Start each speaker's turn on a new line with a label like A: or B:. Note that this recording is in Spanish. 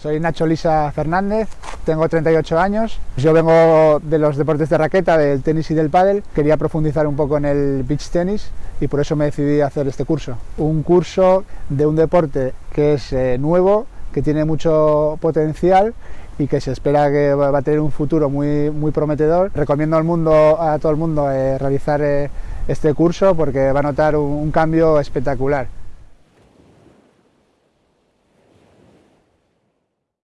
A: Soy Nacho Lisa Fernández, tengo 38 años. Yo vengo de los deportes de raqueta, del tenis y del pádel. Quería profundizar un poco en el beach tenis y por eso me decidí a hacer este curso. Un curso de un deporte que es eh, nuevo, que tiene mucho potencial y que se espera que va a tener un futuro muy, muy prometedor. Recomiendo al mundo, a todo el mundo eh, realizar eh, este curso porque va a notar un cambio espectacular.